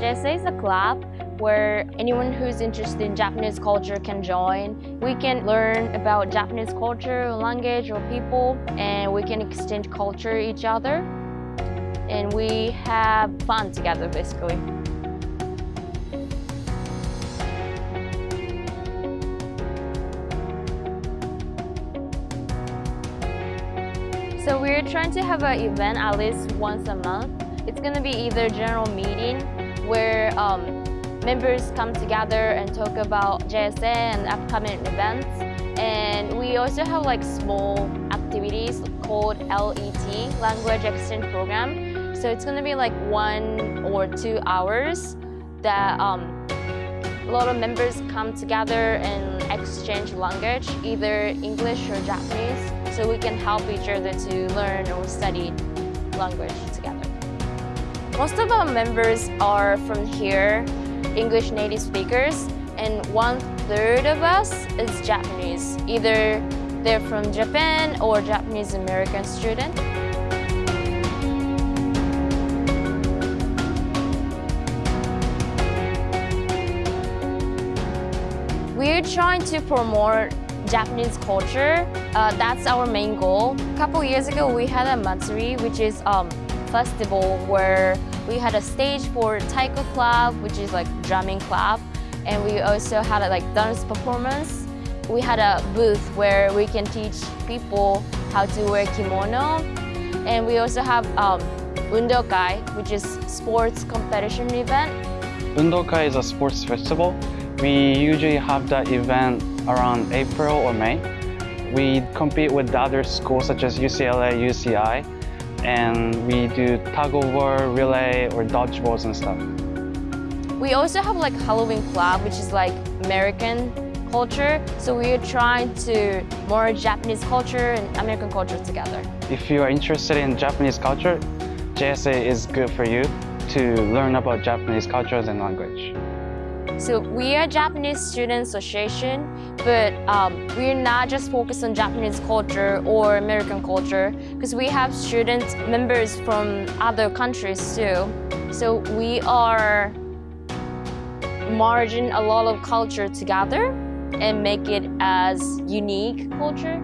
JSA is a club where anyone who's interested in Japanese culture can join. We can learn about Japanese culture, language, or people, and we can exchange culture each other. And we have fun together, basically. So we're trying to have an event at least once a month. It's gonna be either general meeting where um, members come together and talk about JSA and upcoming events. And we also have like small activities called LEP, Language Exchange Program. So it's gonna be like one or two hours that um, a lot of members come together and exchange language, either English or Japanese so we can help each other to learn or study language together. Most of our members are from here, English native speakers, and one third of us is Japanese. Either they're from Japan or Japanese American student. We're trying to promote Japanese culture. Uh, that's our main goal. A couple years ago, we had a matsuri, which is um, festival where we had a stage for taiko club, which is like drumming club, and we also had a like dance performance. We had a booth where we can teach people how to wear kimono, and we also have um, undokai, which is sports competition event. Undokai is a sports festival. We usually have that event around April or May. We compete with other schools such as UCLA, UCI, and we do tug of war, relay, or dodgeballs and stuff. We also have like Halloween club, which is like American culture. So we're trying to merge Japanese culture and American culture together. If you are interested in Japanese culture, JSA is good for you to learn about Japanese cultures and language. So we are Japanese Student Association, but um, we're not just focused on Japanese culture or American culture, because we have student members from other countries too. So we are merging a lot of culture together and make it as unique culture.